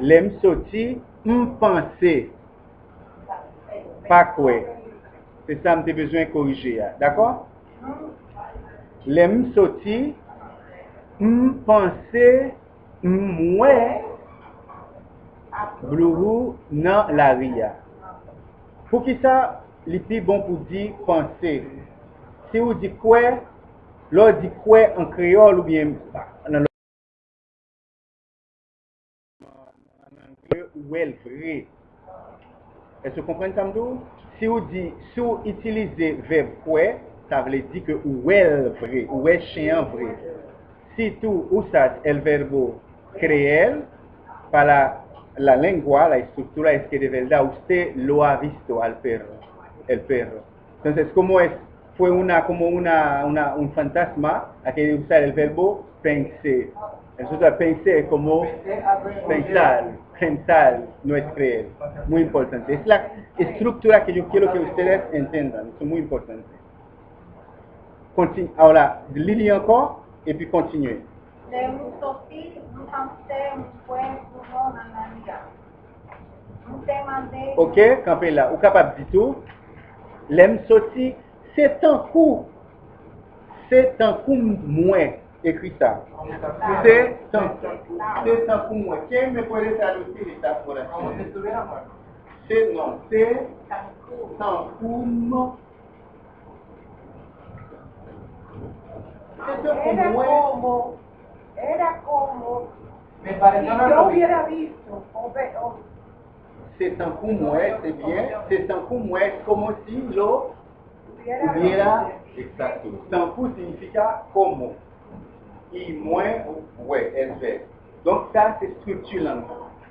lem soti, mpense, pa kwe. Se sa mte bezwen korije ya, d'akor? Lem soti, mpense, mwen, blourou nan la ria. Pou ki sa, li pi bon pou di pense. Si ou di kwe, lor di kwe an kreol ou bien mpa. Ou el vre. E se kompren samdou? Si ou di, si ou itilize veb kwe, sa vle di ke ou el vre, ou el chen vre. Si tou ou sas el verbo kreel, pa la lengua, la estruktura eske de velda, usted lo ha visto al perro, el perro. Entonces, como es, fue una, como una, una, un fantasma a que usar el verbo pensar. Entonces, pensar es como pensar, pensar, no es creer. Muy importante. Es la estructura que yo quiero que ustedes entiendan. Es muy importante. Continue. Ahora, lili encore et puis continuez. Ok, campez là. Ou capable du tout. L'aime sorti, c'est un coup. C'est un coup moins. Écrit ça. C'est un, c'est un coup moins. Qui me puede traducir esta oración? C'est non, c'est un coup moins. C'est un coup era moins. como, era como Me si yo hubiera visto, o o C'est un coup moins, c'est bien. C'est un coup moins, como si lo hubiera. Exacto. Tanku significa como. Y moins, ouais, es vrai. Donc ça, c'est structurant.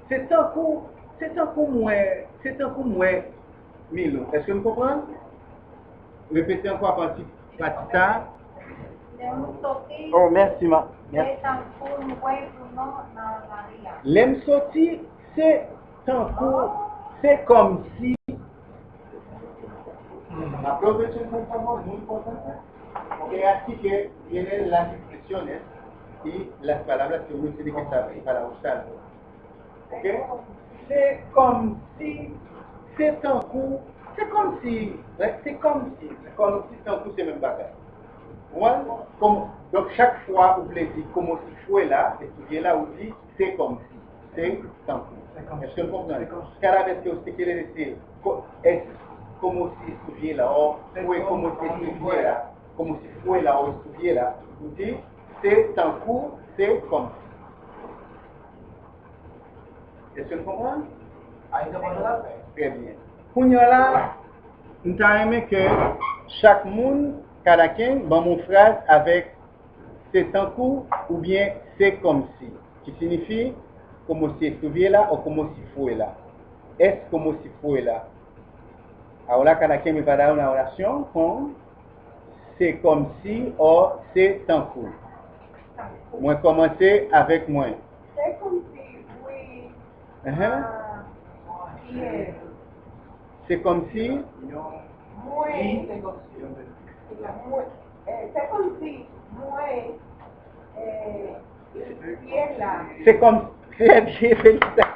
C'est un coup, c'est un coup moins, c'est un coup moins. Milo, est-ce que vous comprenez? Répétez encore à partir partir ça. Oh, merci, ma. Merci. c'est. L'aime sorti, c'est un coup, c'est comme si. Aprovechen por favor, muy importante. Porque así que vienen las expresiones y las palabras que uno tiene que saber para usarlo. ¿Ok? C'est comme si, c'est un coup, c'est comme si, ouais, c'est comme si, comme si c'est un coup, c'est même bagage. Ouais, comme, donc chaque fois, vous voulez dire comme si fue là, estuviera ou dit c'est comme si, c'est un coup. Est-ce que vous comprenez? Cada vez que usted quiere decir es como si estuviera o fue como si estuviera, como si fuera o estuviera, vous dites c'est un coup, c'est comme si. Est-ce que vous comprenez? Très bien. Kounyala, nous avons aimé que chaque monde, chacun, dans mon phrase avec c'est un coup ou bien c'est comme si, qui signifie como si estuviera o como si fuera. Es como si fuera. Ahora cada quien me va a dar una oración con c'est comme si o c'est un coup. Moi commencer avec moi. C'est comme si oui, Uh-huh. ah, quiero, C'est comme si muy, eh, c'est comme si muy, eh, C'est comme c'est bien félicitations.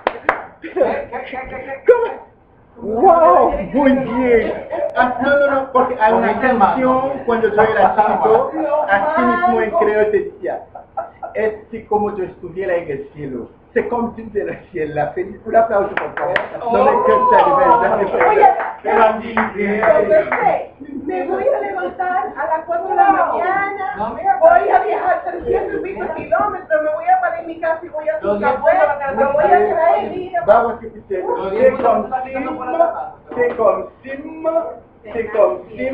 Comment? Wow, muy bien. No, no, no, porque hay una canción cuando yo era chiquito, así mismo en creo decía, es que como yo estuviera en el cielo. Comme si de la cielo. Feliz un aplauso, por favor. No me cansa de verdad. Me voy a levantar a las 4 de la mañana, voy a viajar 300 y pico kilómetros, me voy a parar en mi casa y voy a su diez café, me voy a traer a escuchar. C'est comme si, c'est comme si, c'est comme si,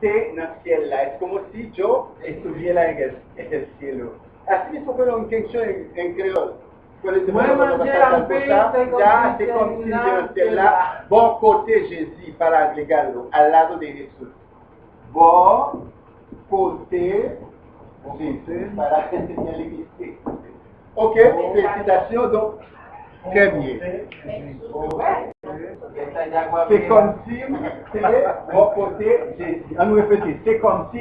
c'est ciel là. Es como si yo estuviera en el, en el cielo. Así mismo fue una canción en, creol. Cuando cosa, comme ya comme côté Jésus para agregarlo, al lado de Jesús. Bon côté Jésus para Ok, félicitations donc. Très bien. C'est comme si, c'est Jésus. On nous répéter, c'est comme si,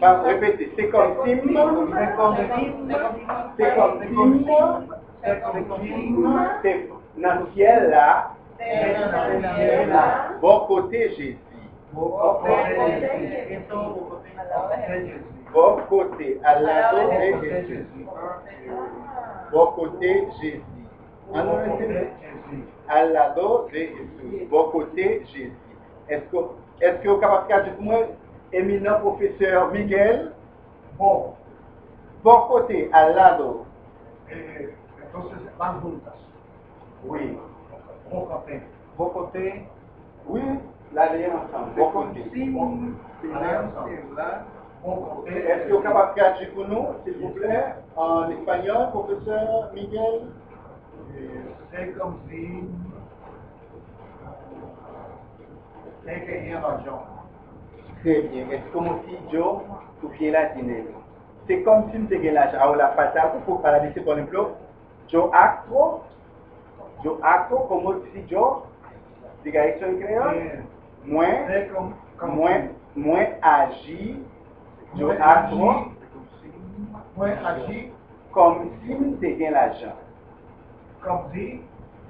Pas répéter. C'est comme sim. C'est comme sim. C'est comme sim. C'est ciel là. Côté Jésus. Bon côté. Bon côté à lado de Jésus. Bon côté Jésus. Ah lado de Jésus. Bon côté Jésus. Est-ce que est-ce que vous êtes capable de dire moi, éminent professeur Miguel, Bom, bon côté à lado. eh, entonces van juntas. Oui. Bon côté. Bon côté. Oui, la lien ensemble. Bon côté. Sim. Là. Est-ce que vous êtes capable de traduire pour nous, s'il vous plaît, en espagnol, professeur Miguel? C'est comme si. C'est que y a l'argent. Très bien. Moi aussi, Joe, tout bien latine? C'est comme si avions l'argent. Alors, la patate, pour parler de ce qu'on emploie, Joe acto, Joe acto, como si Joe, diga eso en créole, Eh, moins, C'est comme. comme moins, moins agi, Joe Moins acto, agi. Moins agi. comme si nous avions l'argent. Comme si.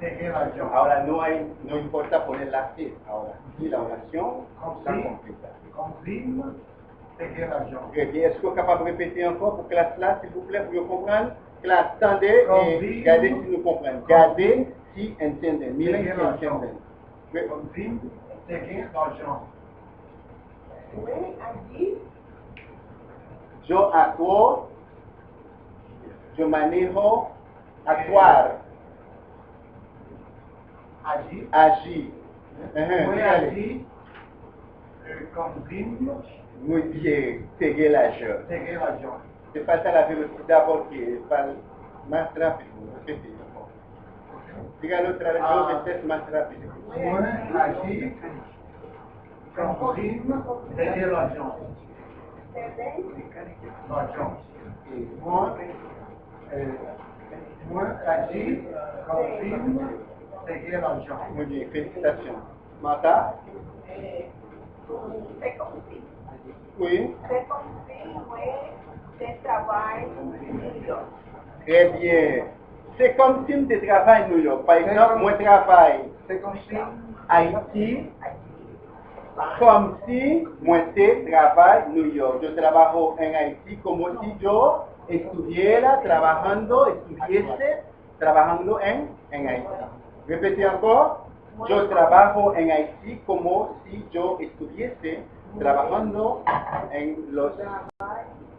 C'est que l'argent. Ahora no hay, no importa poner la C. Ahora, si la oración Como está si. completa. Comme si. C'est que l'argent. Bien. Est-ce que vous êtes capable de répéter encore pour classe là, s'il vous plaît, pour vous comprendre? Classe, attendez Comme et si- regardez si nous comprenons. Regardez si entendez. Miren bien si l'argent. entendez. Oui. Comme si. C'est que l'argent. Fue allí Yo actúo, yo manejo, actuar, allí. eh, Comme si. Muy bien, seguir la je. C'est que l'argent. C'est pas ça la qui est pas más rápido. Dígalo otra vez, Ah. dos veces más rápido. Muy allí. Si. C'est que l'argent. L'argent. Moi. Moi agir. Comme si. C'est. Muy bien, félicitations. Eh, consigue, Oui. se consigue de trabajo Très bien. C'est comme si je travaille à New York. Par exemple, moi travaille C'est comme si. à Haïti, comme si travaille à New York. Yo trabajo en Haití como si yo estuviera trabajando, estuviese trabajando en, en Haití. Repetí encore. Yo trabajo en Haití como si yo estuviese trabajando en los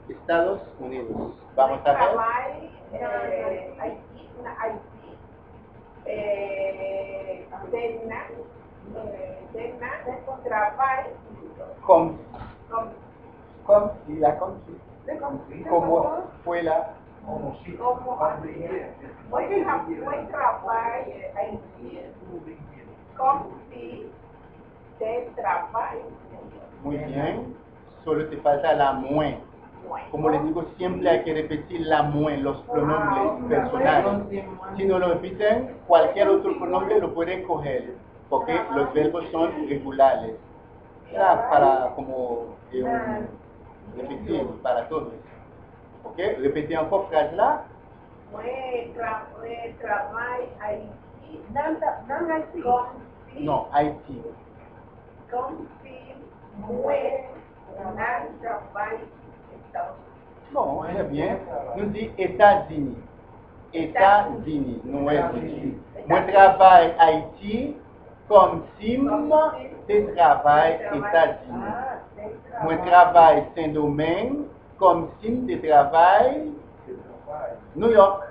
Estados Unidos. Vamos a ver. trabajo eh, Haití, na Haití, Comme, con comme si, la como fue la Como si. como si de trabajo muy bien. Solo te falta la moins. Como les digo, siempre hay que repetir la moins, los pronombres personales. Si no lo repiten, cualquier otro pronombre lo pueden coger, porque los verbos son regulares. Era para como eh, un- repetir para todos. ¿Ok? Repetez encore phrase là. Tra no Haití, como si Non, Haïti. si Bon, très bien. Nous dit États-Unis. États-Unis, nous. Moi Haïti comme si je travaille États-Unis. Moi travaille Saint-Domingue comme si je travaille New York.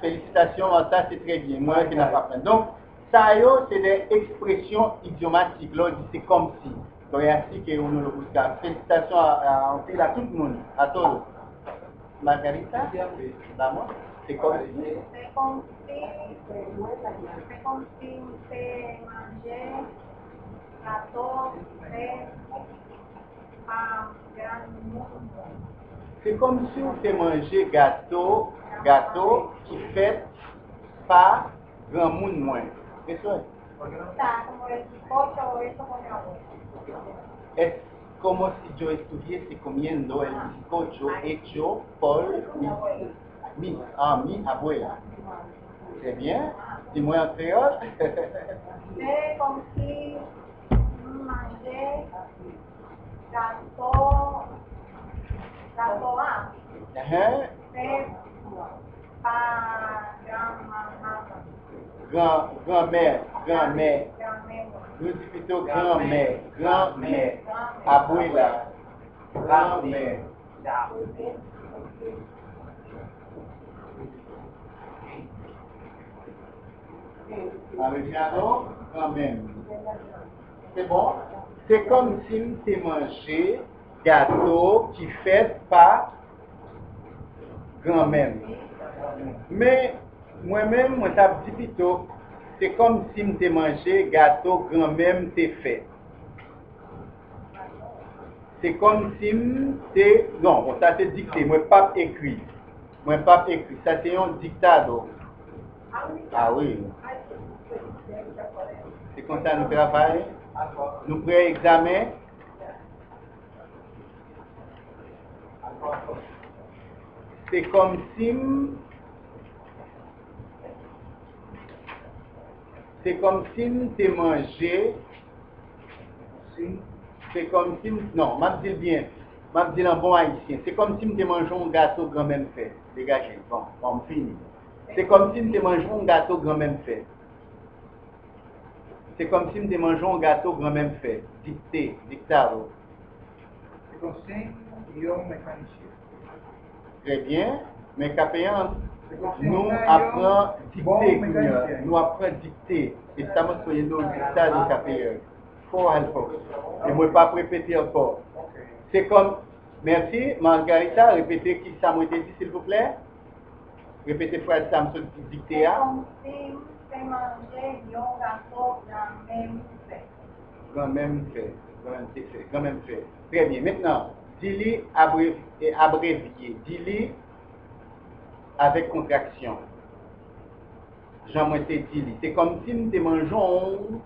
Félicitations, ça c'est très bien. Moi qui n'ai pas. Donc, ça c'est des expressions idiomatiques. Là, c'est comme si. Donc, ainsi que on le. Félicitations à, à, à tout le monde, à tous. Margarita, vamos. Gâteau de un grand monde. C'est comme si on fait manger gâteau, gâteau qui fait par grand monde moins. C'est ça. Está como el bizcocho o eso con agua. Es como si yo estuviese comiendo el bizcocho hecho por mi, mi, ah, mi abuela. Très bien. Dis-moi en créole. C'est comme si mangeais gâteau, gâteau là. Hein? C'est pas grand-maman, Grand, grand-mère, grand-mère. grand-mère. Nous disons plutôt grand-mère, grand-mère, abuela, grand-mère. Grand-mère. C'est bon? C'est comme si tu mangé gâteau qui fait par grand-mère. Mais moi-même, moi, ça dit plutôt, c'est comme si tu mangé gâteau grand-mère t'es fait. C'est comme si t'es... Non, ça c'est dicté, moi pas écrit. Moi pas écrit, ça c'est un dictado. Ah oui, c'est comme ça nous travaillons. Nous prenons examen. C'est comme si c'est comme si tu mangé c'est comme si non, m'a dit bien. M'a dit en bon haïtien, c'est comme si tu mangé un gâteau grand-même fait. Dégagez. Bon, on finit. C'est comme si tu mangé un gâteau grand-même fait. C'est comme si tu mangé un gâteau grand-même fait. Dicté, dictado. C'est comme si yo mécanicien. Très bien. Mais capéant, nous apprenons mécanicien. Nous apprenons dicté. Et ça m'a soyé nous dictado capéant. Faut encore. Et moi pas répéter encore. C'est comme, merci, Margarita, répétez qui ça m'a été dit, s'il vous plaît. Répétez phrase. C'est un gâteau grand-mère. Quand même fait. Quand même fait. Quand même fait. Très bien. Maintenant, dis-le abrévié. Dis-le avec contraction. Jean-Moïse dit C'est comme si nous te mangeons.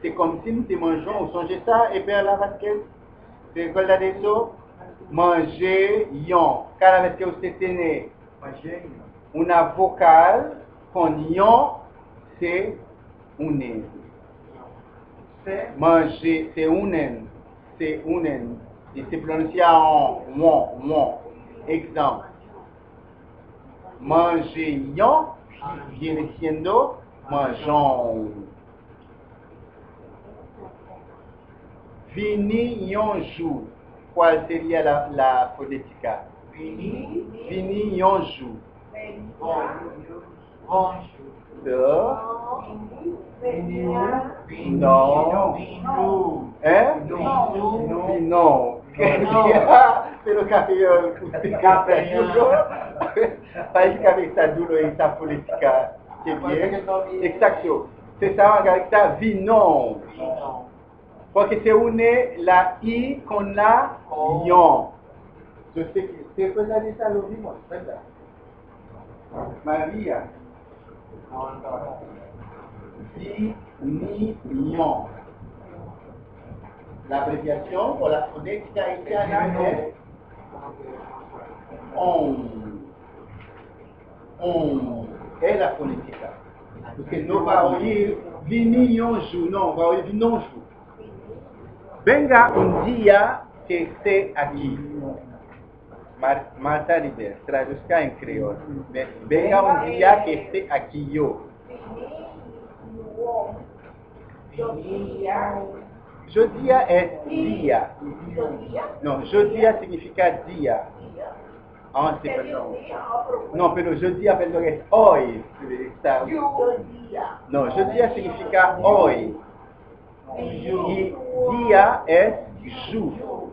C'est comme si nous te mangeons. Vous songez ça, et bien la Vasquez C'est quoi là eso? Manger, yon. Quand la Vasquez c'était né. Una vocal con yon, c'est unen. c'est Manger, c'est unen. C'est unen. Et c'est prononcé en won, won. Exemple. Manger yon viene siendo mangeons. Vini yon jour. ¿Cuál sería la, la fonética? Vini yon jour. Hein? Pero capellón, Capellón. País cabeza duro y esa política. Que. Exacto. C'est ça, Margarita, vino. Porque se une la I con la yon. Yo sé que usted puede dar esa lo mismo, ¿verdad? María. Di, ni, yon. La abreviación o la fonética haitiana es on. On. Es la fonética. Porque no va a oír vini yon jou, no, va a oír vinon jou. Venga un día que esté aquí. Martaridez, traduzca em creol. Venga um dia que esté aqui eu. Jodia é dia. Não, jodia significa dia. Ah, sim, perdão. Não, pelo jodia, perdão, é hoy. Não, jodia significa hoy. E dia é ju.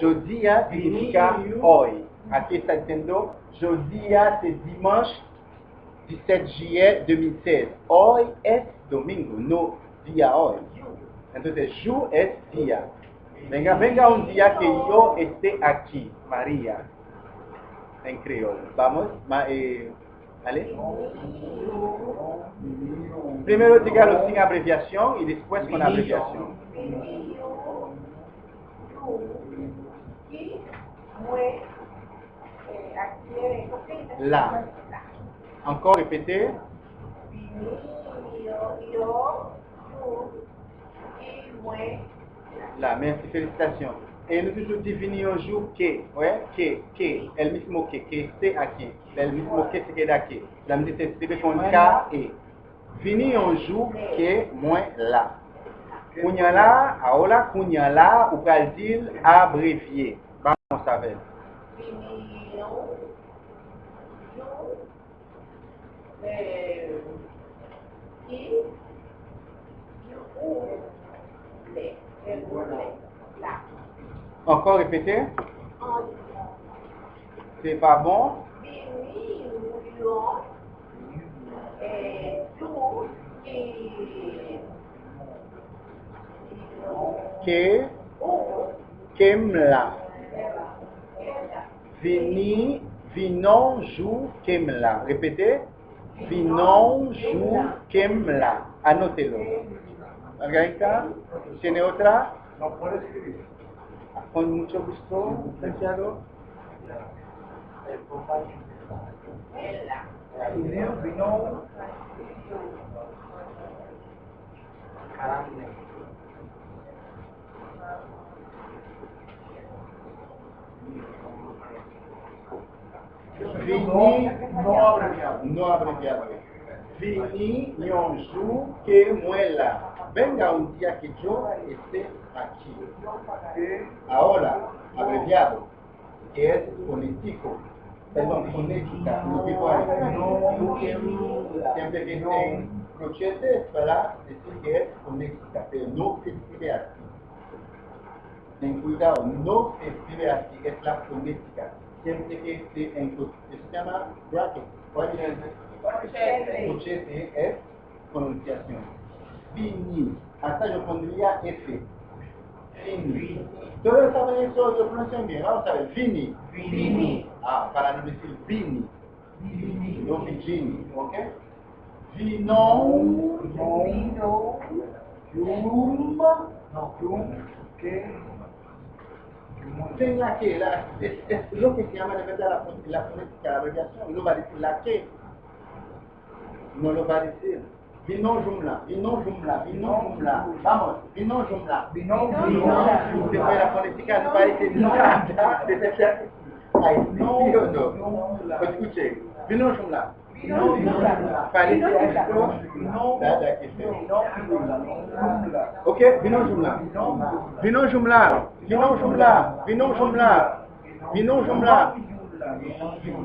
Jodia significa hoy. Aquí está diciendo, jodia c'est dimanche 17 juillet 2016. Hoy es domingo, no día hoy. Entonces, jour es día. Venga, venga un día que yo esté aquí, María. En criollo. Vamos, ma, eh, ¿vale? Primero dígalo sin abreviación y después con abreviación. Qui, La. Encore moi, Là, merci, félicitations. Et nous toujours définir un jour que, ouais, que, que, el mismo que, que c'est à qui, el mismo que se queda que. La me dice, c'est K et. Un jour que, moins là. Kounya là, ahora kounya là, ou pral dire abrévié. Vamos a ver. vini, yo, yo, y, yo, u, le, el, le, la. Encore répétez. En, C'est pas bon? vini, yo, eh, tú, y, que quemla. Vini, vinon jou quemla. Repetez. Vinon jou quemla. Anótelo. Margarita, ¿tiene otra? No puede escribir. Con mucho gusto, licenciado. Vinon, vinon. Caramba. Vini, No abreviado. no abreviado. Jour que muela. Venga un día que yo esté aquí. Que Ahora, abreviado, que es fonético. Perdón, fonética. Lo que no, siempre que en crochete para decir que es fonética, pero no se escribe así. Ten cuidado, no se escribe así, es la fonética. Siempre que esté en se llama bracket. ¿Cuál es el crochete? Es pronunciación. Fini. Hasta yo pondría F. Fini. Todos saben eso, yo pronuncio bien. Vamos a ver. Fini. Vini. Ah, para no decir Vini. No Virginie, ¿ok? Vinon. Vino. Yum. No, yum. Que. La que, la, es, es lo que se llama de verdad la, la fonética, la abreviación. No va a decir la que. No lo va a decir. Vinon jumla, vinon jumla, vinon jumla. Vamos, vinon jumla. Vino, Vino, vino. Después la fonética no parece nada de esa Ay, no, no. Escuche, vinon jumla. Vino. Ok, vinon jumla. Vinon jumla. Vinon jumla. Vinon jumla. Jumla.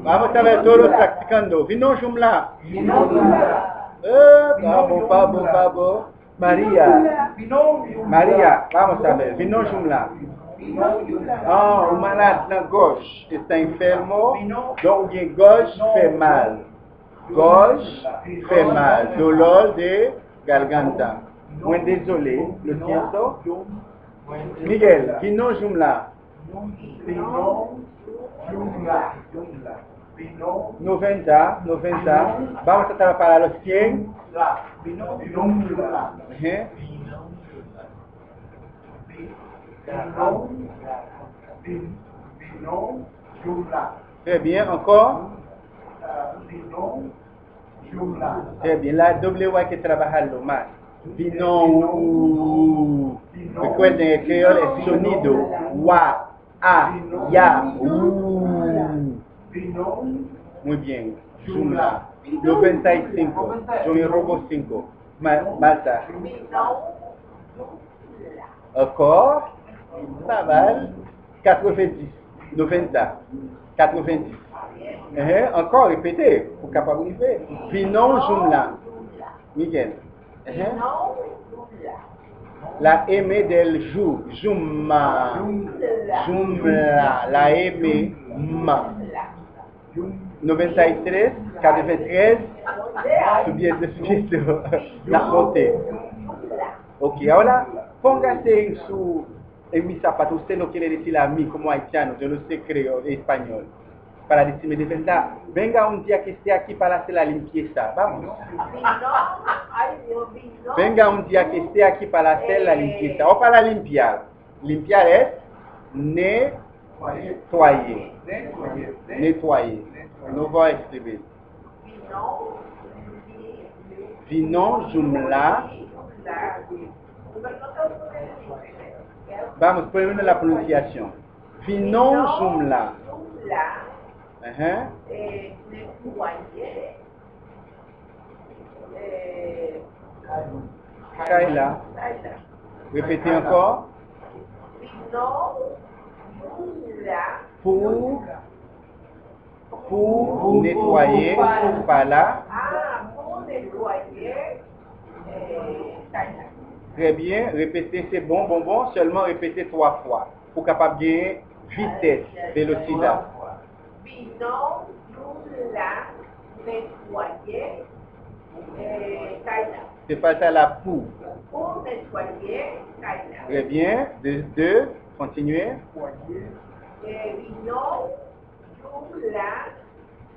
Vamos a ver todos practicando. Vinon jumla. Eh, vamos, vamos, vamos. María. María, vamos a ver. Vinon jumla. Ah, un malade na gauche está enfermo, donc bien gauche fait mal. Gauche fait mal, dolor de garganta. Muy désolé, lo siento. Miguel, jumla. Jungla, jungla. Vino, 90, 90. Vamos a tratar para los 100. la. Vino, jungla. ¿eh? Très bien, encore. Très bien, la W hay que trabajarlo más. Vino. Recuerden, el creol es sonido. Wa, a, ya, u. Muy bien. Jumla. 95. Yo me robo 5. Malta. Encore. Pas mal. 90. 90. 90. Eh, encore, répétez. Pour capable arriver. Vinon jumla. Miguel. La M del jour. Jumma. Jumla. La M. Ma. 93, 93, subiendo, subiendo la mote. Ok, ahora póngase en su, en mi zapato. Usted no quiere decir a mí como haitiano, yo no sé creo español. Para decirme de verdad, venga un día que esté aquí para hacer la limpieza. Vamos. Venga un día que esté aquí para hacer la limpieza o para limpiar. Limpiar es nettoyer. Nettoyer. Nous va escribir. Vinon jumla. Vamos, primero la pronunciación. Vinon jumla. Ajá. eh, nettoyer, eh, Kaila. Kaila. Répétez encore. Pour, pour nettoyer, là. ah, pour nettoyer, eh, Kaila. Très bien. Répétez, c'est bon, bon, bon. Seulement répétez trois fois. Pour capable de gagner vitesse, vélocité. Vino, jumla, nettoyer, eh, Kaila. C'est pas ça la pour. Pour nettoyer, Kaila. Très bien. De, deux. Continuez. Eh, vino, jumla,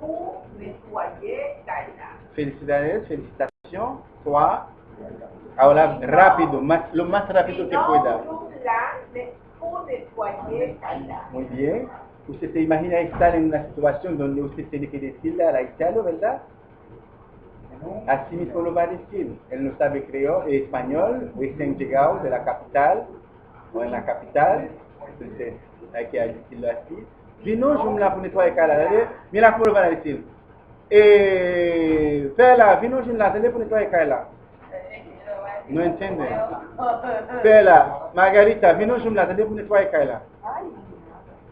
pour nettoyer, Kaila. Felicidades, felicitations. Trois. Ahora rápido, más, lo más rápido que pueda. jumla, ne- pour nettoyer, Kaila. Muy bien. Usted se imagina estar en una situación donde usted tiene que decirle al haitiano, ¿verdad? Así mismo lo va a decir. Él no sabe creo, español, recién llegado de la capital, o en la capital. Entonces hay que decirlo así. Vino, yo me la pone toda de cara. Mira cómo lo van a decir. Eh, Fela, vino, yo me la pone toda de cara. No entiende. Fela, Margarita, vino, yo me la pone toda de cara.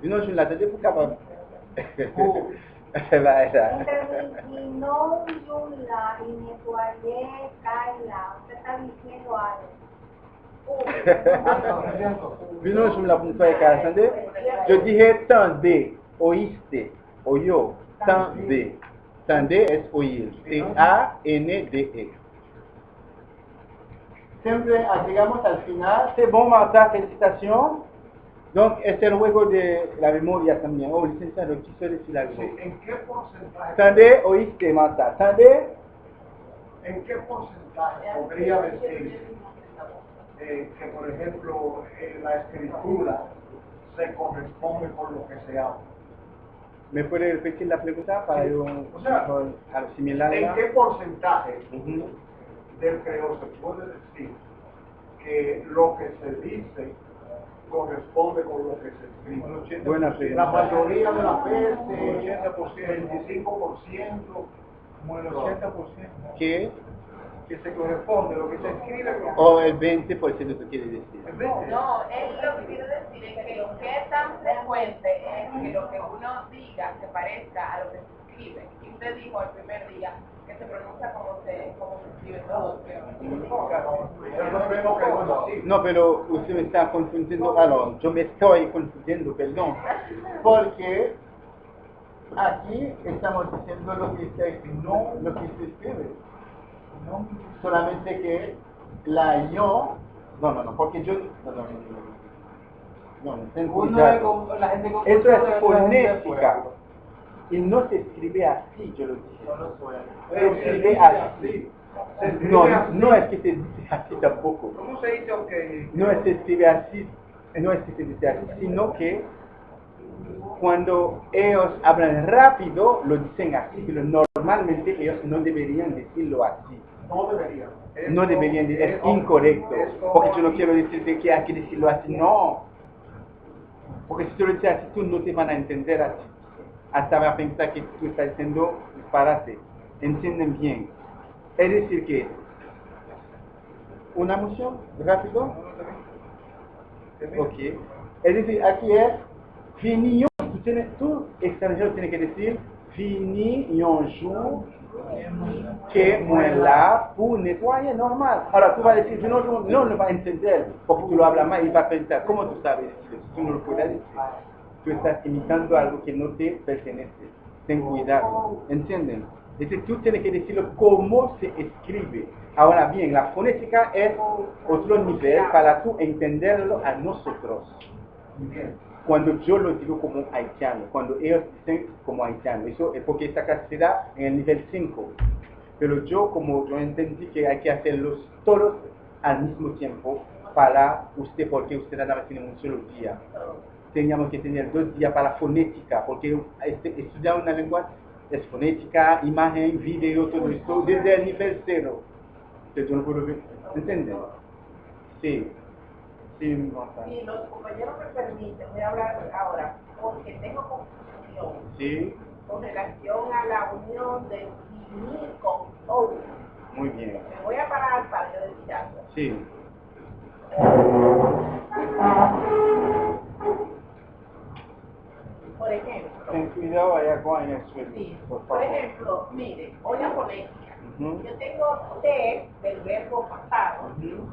Vino, yo me la Kaila. Usted está diciendo algo. Je dirais tendez, oíste, oyo. Tendez es oír. T-A-N-D-E. Siempre llegamos al final. C'est bon, Marta, félicitations. Donc, es el juego de la memoria también. Oh, licenciado, quiso decir algo. Sí, ¿En qué porcentaje? Tendez, oíste, Marta. Tendez, ¿En qué porcentaje podría decir eh, que, por ejemplo, eh, la escritura se corresponde con lo que se habla? ¿me puede repetir la pregunta para yo O sea, asimilarla? ¿En qué porcentaje Ujú. del creador se puede decir que lo que se dice corresponde con lo que se escribe? Buena pregunta. La mayoría de las veces, 25%, como el 80%, ¿Qué? que se corresponde, lo que se escribe con O el 20% tú quieres decir. el 20. No, él lo que quiere decir es que lo que es tan frecuente es que lo que uno diga se parezca a lo que se escribe. Y usted dijo el primer día que se pronuncia como se, como se escribe todo. Yo no no. No, pero usted me está confundiendo. Yo me estoy confundiendo, perdón. Porque aquí estamos diciendo lo que se, no lo que se escribe. No, solamente que la yo. No, no, no, porque yo. No, no, no. No, no, ten cuidado. Eso es fonética. Y no se escribe así, yo lo dije. Escribe así. Se escribe No, así. no es que se dice así tampoco. ¿Cómo se dice que No es que se escribe así, no es que se dice así, sino que cuando ellos hablan rápido, lo dicen así, pero normalmente ellos no deberían decirlo así. no debería? No deberían es incorrecto, porque yo no quiero decirte que hay que decirlo así, no. Porque si tú lo dices así, tú no te van a entender así. Hasta van a pensar que tú estás diciendo disparate. Entienden bien. Es decir que, una moción, rápido, Ok. Es decir, aquí es fini yon, tú, tienes, tú extranjero tienes que decir fini yon jour que là pour nettoyer normal. Ahora tú vas a decir yon jour, no lo va a entender porque tú lo hablas mal y va a pensar, ¿cómo tú sabes? Tú no lo puedes decir. Tú estás imitando algo que no te pertenece. Ten cuidado. ¿Entienden? Es decir, tú tienes que decirlo cómo se escribe. Ahora bien, la fonética es otro nivel para tú entenderlo a nosotros. Cuando yo lo digo como haitiano, cuando ellos dicen como haitiano, eso es porque esta clase se da en el nivel 5. Pero yo, como yo entendí que hay que hacerlos todos al mismo tiempo para usted, porque usted nada más tiene un solo día. Teníamos que tener dos días para fonética, porque este- estudiar una lengua es fonética, imagen, video, todo esto, desde el nivel cero. ¿entienden? Sí. Sí. Si los compañeros me permiten, voy a hablar ahora, porque tengo confusión Sí, con relación a la unión de vinil con ou. muy bien. Me voy a parar para yo decir algo. Sí. ejemplo, Ten cuidado allá con el suelo, sí, por ejemplo, mire, hoy la fonética. Ujú. Yo tengo T del verbo pasado, Ujú.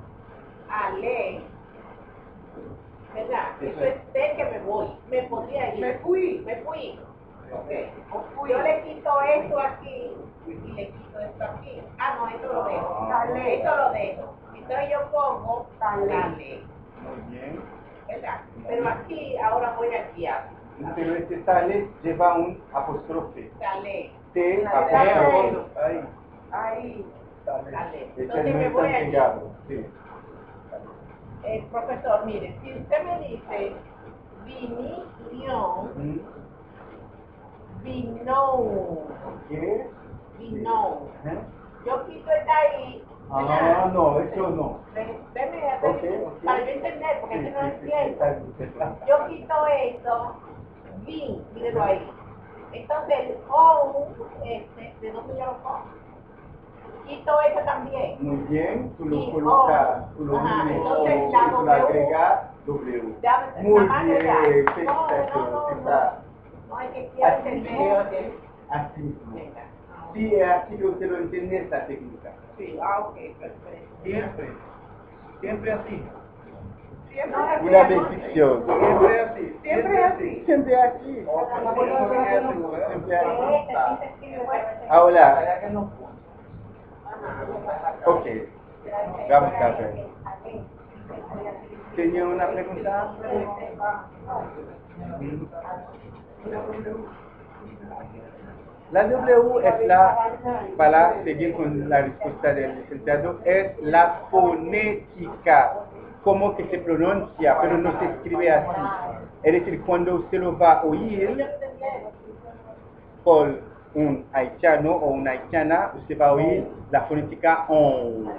a le, ¿verdad? Eso Eso es T que me voy, me podría ir. Me fui. Me fui. Ok. Yo le quito esto aquí y le quito esto aquí. Ah, no, esto lo dejo. Ah. Esto lo dejo. Entonces yo pongo dale, Muy bien. ¿verdad? Pero aquí, ahora voy a guiar. Pero este tale lleva un apóstrofe. Dale, T, apóstrofe. Ahí. ahí, dale. Este Entonces me voy pegado. Sí. Eh, profesor, mire, si usted me dice vinición, Ujú. vino, ¿Qué? vino. ¿Eh? Yo quito el de ahí. Ah, no, eso no. Ven- Déme a Ok, ver, ok. para yo entender, porque Sí, que no sí, sí, entiendo. bien. Yo quito esto, Bin, mírelo ahí. Entonces, OU este, de 2 millones Quito ese también. Muy bien, tú lo colocas, tú lo entonces tú lo agregas W. Muy bien, felicitaciones. Así mismo. Sí, así usted lo entiende esta técnica. Sí, ah, ok, perfecto. Siempre, siempre así una descripción. Siempre así. Siempre así. Siempre es así. Siempre así. Ahora. Ok. Vamos a ver. ¿Tenía una pregunta? La W es la, para seguir con la respuesta del licenciado, es la fonética como que se pronuncia, pero no se escribe así. Es decir, cuando usted lo va a oír por un haitiano o una haitiana, usted va a oír la fonética on.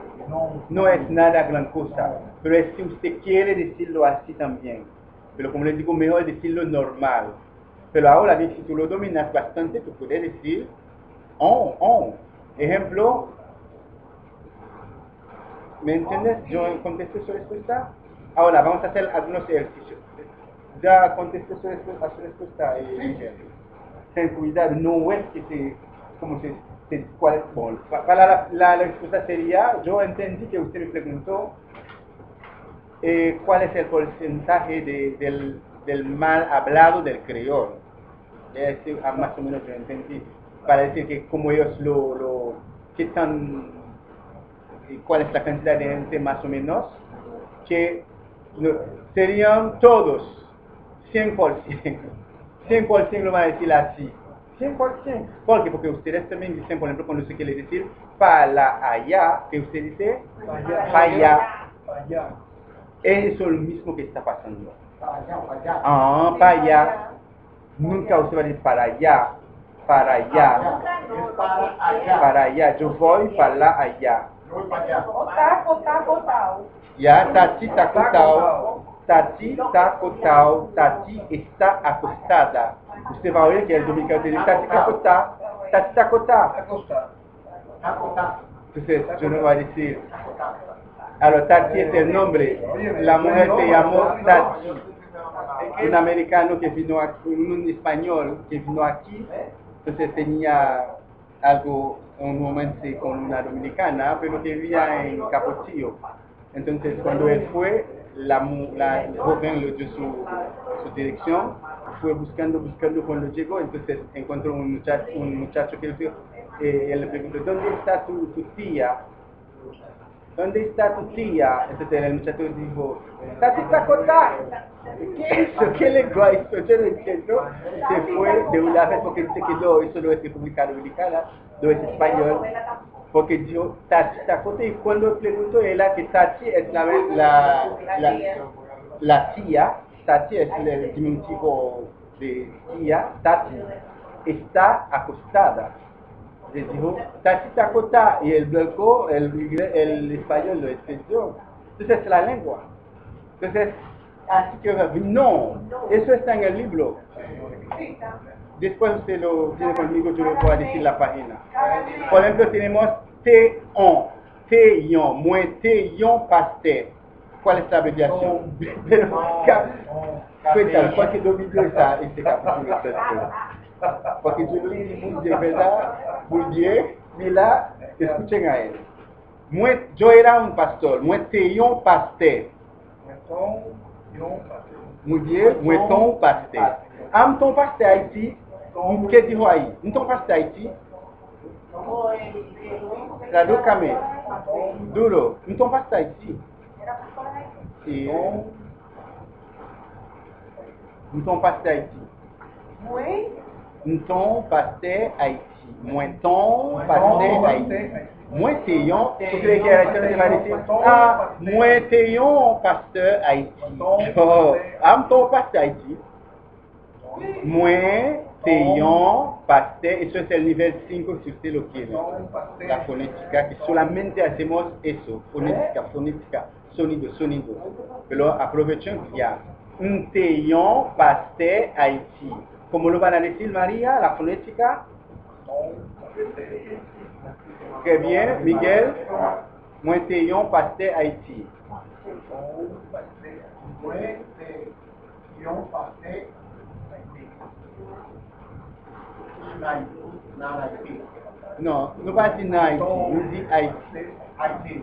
No es nada gran cosa, pero es si usted quiere decirlo así también. Pero como les digo, mejor decirlo normal. Pero ahora si tú lo dominas bastante, tú puedes decir on, on. Ejemplo, ¿me entiendes? Yo contesté su respuesta. Ahora vamos a hacer algunos ejercicios. Ya contesté su respuesta, a su respuesta, eh, Miguel. Ten cuidado, no es que se, como se, se- cuál, bueno, pa- para la, la, la respuesta sería, yo entendí que usted me preguntó eh, cuál es el porcentaje de- del, del mal hablado del creol. Es decir, ah, más o menos yo entendí, para decir que como ellos lo, lo qué tan, y cuál es la cantidad de gente más o menos, que serían todos, 100%, 100% lo van a decir así. 100%. ¿Por qué? Porque ustedes también dicen, por ejemplo, cuando se quiere decir para allá, que usted dice para allá. Allá. Eso es lo mismo que está pasando. Allá, allá. Ah, para allá. Nunca usted va a decir para allá, para allá, para allá. para allá. Yo voy para allá. Ya, Tati está acostado. Tati está acostado. Tati está acostada. Usted va a oír que el dominicano dice Tati acostada. Tati. Acostar. Entonces, yo no voy a decir. Ahora, Tati es el nombre. La mujer se llamó Tati. un americano que vino aquí, un español que vino aquí, entonces tenía algo, un momento con una dominicana, pero que vivía en Capotillo. Entonces cuando él fue, la, la joven dio su, su dirección, fue buscando, buscando cuando llegó, entonces encontró un muchacho, un muchacho que dijo, eh, él le preguntó, ¿dónde está tu tía? ¿Dónde está tu tía? Entonces el muchacho dijo, Tati. ¿Qué hizo? ¿Qué lengua hizo? Yo no entiendo. Se fue de una vez porque dice que no, eso no es República Dominicana, no es español. Porque dijo, Tati acostada. Y cuando preguntó ella que Tati es la, la, la, la tía, Tati es el diminutivo de tía, Tati, está acostada. Le dijo, y el blanco, el, el español lo entendió. Entonces es la lengua. Entonces, así que no, eso está en el libro. Después usted lo tiene conmigo, yo le voy a decir la página. Por ejemplo, tenemos T-on, T-yon, moins T-yon pastel. ¿Cuál es la abreviación? Pero, cuéntame, para que Julien Bourdieu, Bourdieu me lá, escutem a ele. Moi, eu era um pastor, moi tinha um pastor. Então, um pastor. Mulher, moi ton um pastor. Am ton pastor Haiti, o que digo aí? Um ton pastor La Traduz-me. Duro, um ton pastor Haiti? Era pastor ton pastor Então pasta Haiti. Então pasta Haiti. Moi teyon, porque le créateur va dire, ah, moi teyon pasteur Haïti. Oh, am ton pasteur Haïti. Moi teyon pasteur, eso es el nivel 5 si usted lo quiere. La fonética, que solamente hacemos eso, fonética, fonética, sonido, sonido. Pero aprovechemos ya. Un teyon pasteur Haïti. ¿Cómo lo van a decir María, la fonética? Très bien, Miguel. Moi teyon pasteur Haïti. Non, nous pas dire Haïti, nous dit Haïti.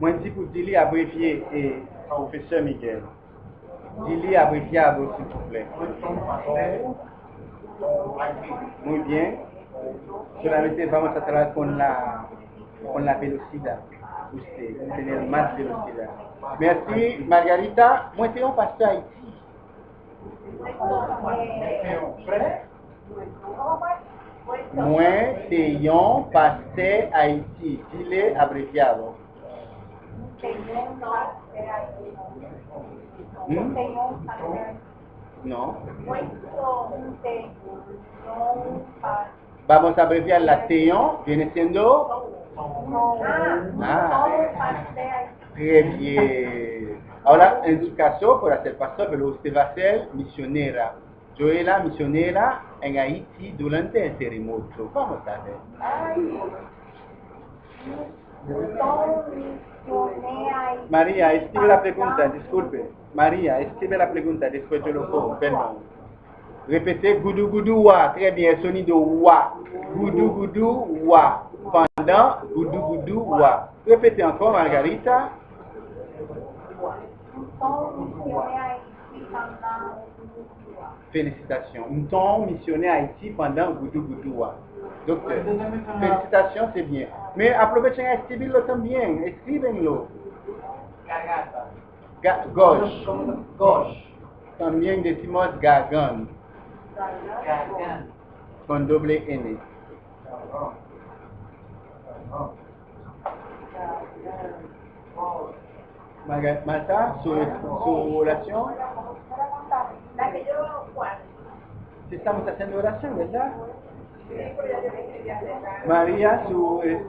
Moi dis pour dire abrévié et professeur Miguel. Dis abrévié à vous s'il vous plaît. Muy bien. Solamente vamos a tratar con la con la velocidad. Usted, tener más velocidad. Merci, Margarita. Moi teyon pasteur Haïti. Teyon pasteur Haïti. Dile abreviado. ¿Mm? No. Vamos a abreviar la teyon. Viene siendo. Ah. Très bien. Ahora, en su caso, por hacer pastor, pero usted va a ser misionera. Yo era misionera en Haití durante el terremoto. Vamos a ver. María, escribe la pregunta, disculpe. María, escribe la pregunta, después lo pongo, perdón. Répétez goudou goudou wa. Très bien, sonido wa. Goudou goudou wa. Pendant goudou goudou wa. Répétez encore, Margarita. Félicitations. Nous sommes missionnaires à Haïti pendant Goudou Goudoua. Docteur, félicitations, c'est bien. Mais aprovechen a escribirlo también. Escríbenlo. Ga gauche. Gauche. También decimos gargant. Con doble N. Marta, su, su oración. La que yo estamos haciendo oración, ¿verdad? María, su eh,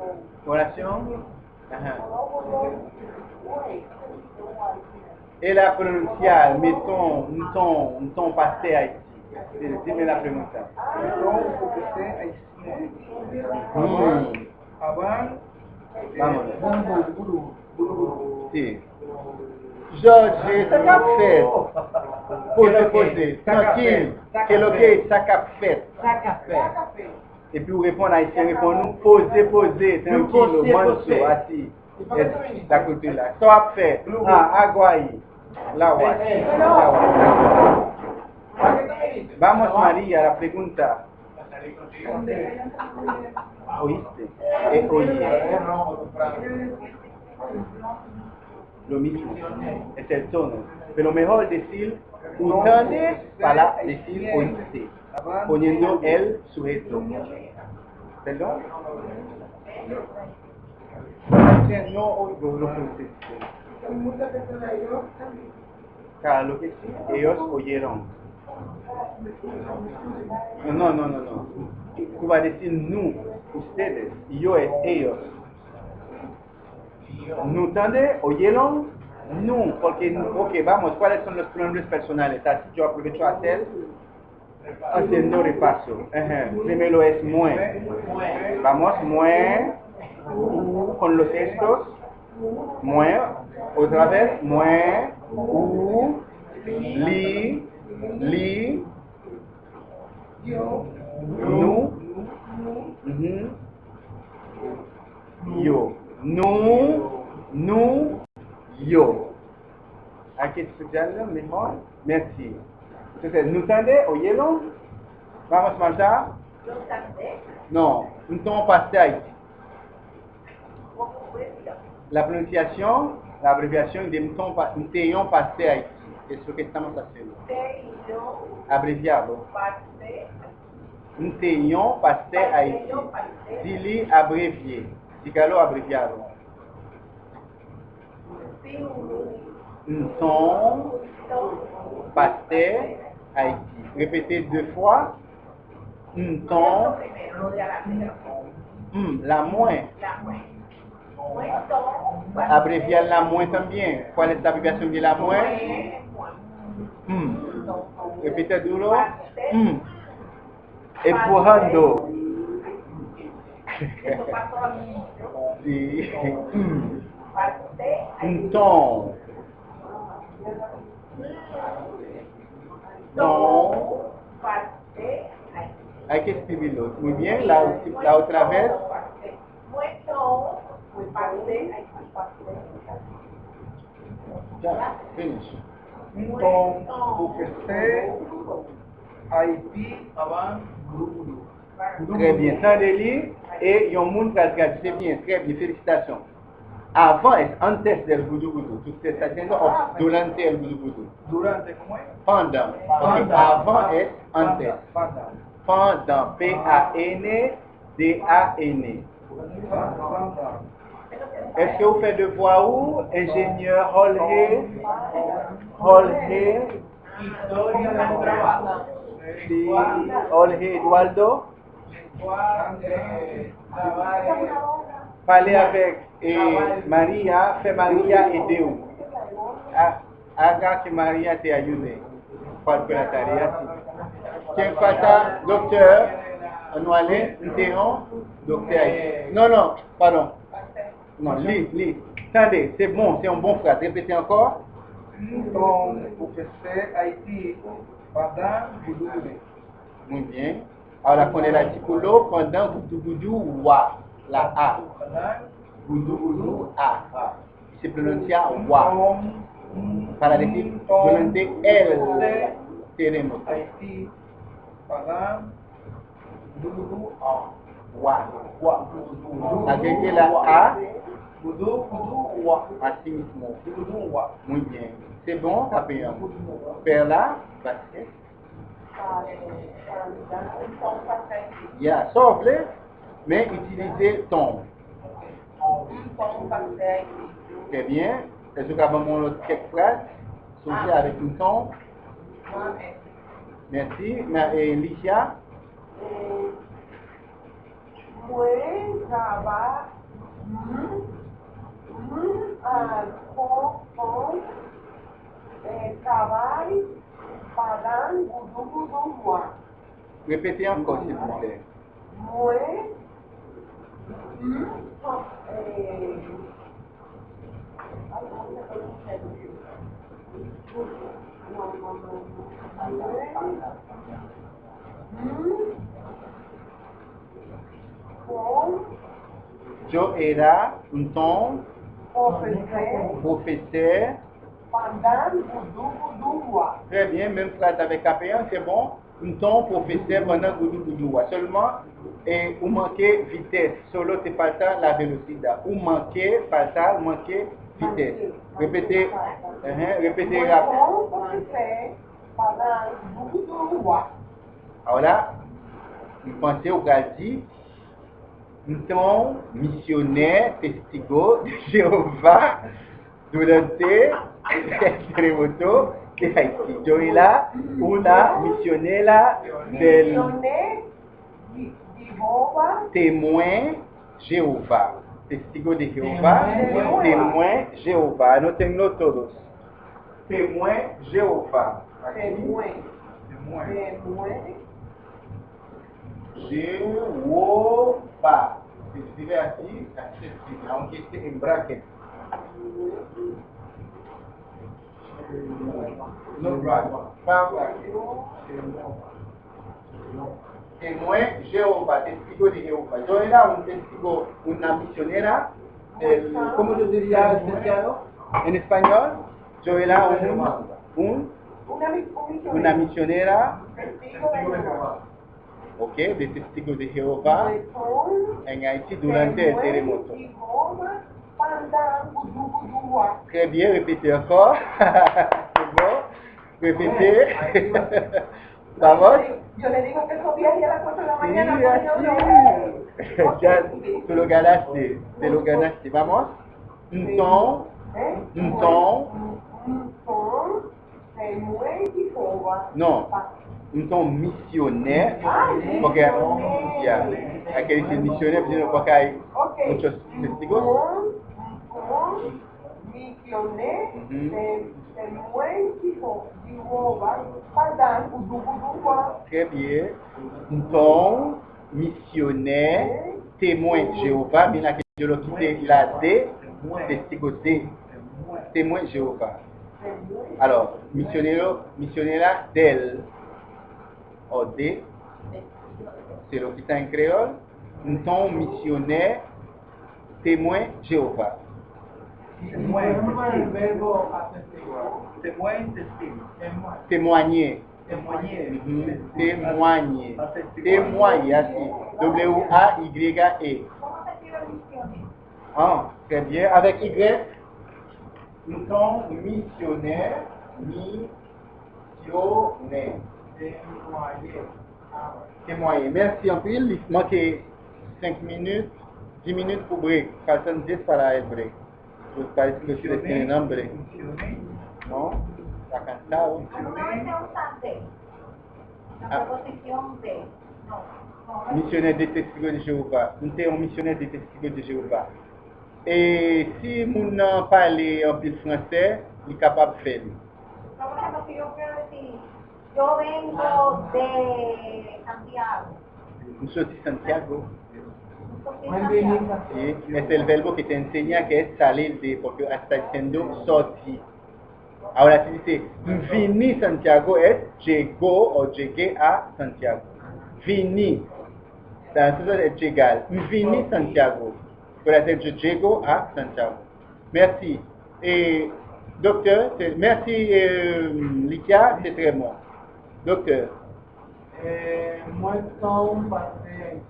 oración. Ajá. Elle a pronunciado mi ton, un ton, un ton passé Haïti. Sí, Dime la pregunta. Avant, Vámonos. Sí. Jorge, Poste, poste, tranquil, ke loke sakap fet. Sakap fet. E pi ou repon a iti, repon nou, pose, pose, tranquilo, manso, ati. Da kote la. So ap fe, a, agwayi, la wati. La. Vamos Maria, la pregunta. Oiste, e oye. Lo mismo, es el tono. Pero mejor decir ustedes para decir oíste. Poniendo el sujeto. ¿Perdón? No oigo lo que. Claro, lo que sí, ellos oyeron. No, no, no, no, no. Tú vas a decir nous, ustedes, y yo es ellos. ¿No entendés? ¿Oyeron? No, porque, ok, vamos, ¿cuáles son los pronombres personales? Así yo aprovecho a hacer, haciendo repaso. Primero es mue. Vamos, mue, con los estos, mue, otra vez, mue, u, li, li, nu, yo. Nu, nu, yo. Hay que estudiarlo mejor. Merci. Entonces, ¿no entendés? ¿Oyeron? Vamos, Marta. ¿Lo sabes? No, un ton passé Haïti. ¿Cómo puedes decir? La pronunciación, la abreviación de un ton pa- un teón passé Haïti. Es lo que estamos haciendo. Te y yo, Abreviado. parte, Un teón passé Haïti. Dili abrevié. Dígalo abreviado. Sí, un, Un ton un, passé Haïti. Répétez deux fois. Adelante, Hmm, la moins. Abreviar la moins también. ¿Cuál es la abreviación de la moins? Hmm. Repite duro. Hmm. Empujando. Sí. Então. Então. Hay que escribirlo. Muy bien, la, la otra vez. Ya, finish. Então, Buquesté, Haití, Avant, Très bien. Sans et Yomoun Trasgadi. C'est bien, très bien. Félicitations. Avant es antes del gudu gudu. Tú te estás haciendo o durante el gudu gudu. Durante, ¿cómo es? Pendant. Avant es antes. Panda. Pendant. P-A-N-D-A-N. Panda. Est-ce que vous faites devoir où, ingénieur del trabajo. Sí. Eduardo? Parlez avec Maria, fais Maria. Ha- Haga que Maria te ayude. Para la tarea. ¿Quién falta? Docteur. Anuale, Théon, docteur. Non, non, pardon. Non, lis, lis. Attendez, c'est bon, c'est un bon phrase. Répétez encore. Então, UFC, Haïti, pendant, Guru. Muy bien. Ahora con el artículo, pendant gudu wa, la A. A. Se pronuncia wa. Para decir durante el terremoto. Wa. Wa. Agregue la A, así mismo. Muy bien. C'est bon, Capéen. Faire là, basket. Ya, sauve-le, mais utilisez ton. Très bien. Est-ce que vous avez quelques phrases? Associées avec un ton? Merci. Et Licia? Gudugudugua. Répétez encore, s'il vous plaît eh, no, no, no, no. Con Yo era un ofrecer professeur. Gudugudugua. Très bien, même phrase avec Capéen, c'est bon. Ton professeur pendant Goudou Goudou. Seulement, et vous manquez vitesse. Solo, c'est pas ça la vélocité. Vous manquez, pas ça, vous manquez vitesse. Répétez, uh-huh, répétez rapide. Con ofrecer para Gudugudugua. Alors là, vous pensez au Gazi, un ton missionnaire, testigo de Jéhovah, durante terremoto ke Haiti. Yo e la, ou la, misyonè la, del... Témoin Jehova. Testigo de Jehova, témoin Jehova. Anotenlo todos. Témoin Jehova. Témoin. Témoin. Jehova. Se escreve aqui, aunque esté en bracket. No bracket. Pas bracket. Témoin Jehová, testigo de Jehová. Yo era un testigo, una misionera del, ¿cómo yo diría licenciado? En español, yo era un, un- una, misionera, testigo ok, de testigos de Jehová en Haití durante el terremoto. Très bien, répétez encore. C'est bon. Répétez. Vamos. Yo le digo que viajes a las 4 de la Sí, mañana. no- así. Ya, tú lo ganaste. Te lo ganaste. Vamos. Un ton. Un ton. Un ton. Temué, Jehová. No. Un ton misionnaire. Porque ya, hay que decir misionnaire porque hay Ok. muchos testigos. Con, con, misioné, Ujú. de, Temué, Jehová, Pandán, Gudú, Gudúa. Très bien. Ton missionnaire, témoin Jéhovah, mais là, je l'ai quitté la D, testigo D, témoin Jéhovah. Temué, Alors, missionnaire, missionnaire del, o D, c'est quitté en créole. Un ton missionnaire, témoin Jéhovah. Testigo. Témoigner. Témoigner. Témoigner. Témoigner, así. W-A-Y-E. Ah, très bien. Avec Y, nous sommes missionnaires, missionnaires. Témoigner. Merci en pile. Il manquait 5 minutes, 10 minutes pour break. Faltan 10 para el break. Los países que ustedes tienen hambre. ¿No? ¿Está cansado? Na ah. proposição de. Não. não. De testigo de Jeová. Não tem um missionário de testigo de Jeová. E eh, se moun nan pale an pil fransè, li kapab de Por exemplo, eu quero dizer, eu vengo de Santiago. Eu sou de Santiago. Sí, es el verbo que te enseña que es salir de, porque está diciendo sortir. Ahora si dice vini Santiago es llegó o llegué a Santiago. Vini. Entonces es llegar. Vini Santiago. Puede yo llego Santiago. Merci. Et docteur, c'est- merci euh, Likia, c'est très bon. Docteur, Eh, Très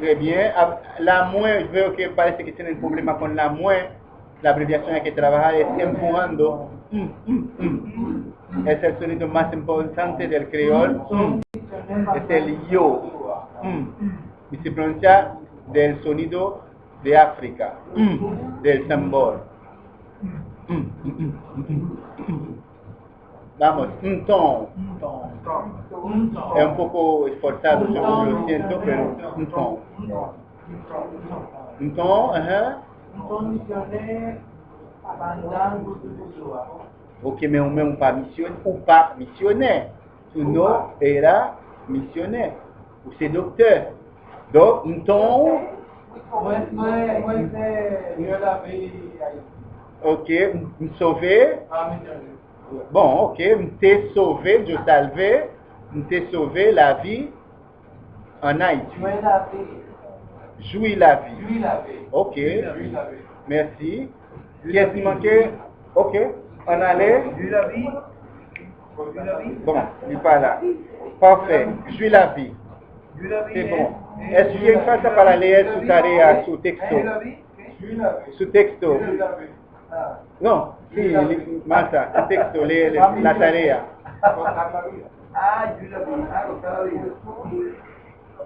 bien. La MUE, veo que parece que tienen problema con la MUE. La abreviación hay que trabajar es empujando. Mm, mm, mm. Es el sonido más importante del creol. Es el yo. Y se pronuncia del sonido de África. Del tambor. Vamos, un ton. Es un poco esforzado, yo lo siento, pero un ton. Un ton, ajá. Condicioné Bandang Gudua. Ok, mais on même pas missionnaire ou pas missionnaire. Nom era missionnaire. Ou c'est docteur. Donc, un ton, ok, un sauvé. Ah, Bon, ok, un t'ai sauvé, je salvé. Un t'ai sauvé la vie en Haïti. Yo la vi. Jouis la vie. Yo la vi. Ok, Yo la vi. merci. Qu'est-ce qui manquait? Ok, on allait. Yo la vi. Yo la vi. Bon, il n'est pas là. Parfait, jouis la vie. C'est bon. Est-ce que su texto? Yo la. Yo la vi. Su texto. No, sí, Marta, el texto, lee la la tarea. Gozar la vida. Ah, yo vi. Ah, gozar la vida.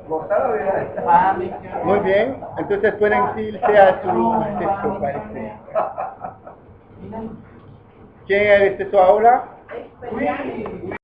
Gozar la vida. Ah, mi Muy bien, entonces pueden irse a su texto, parece. ¿Quién es su aula? Experiencia.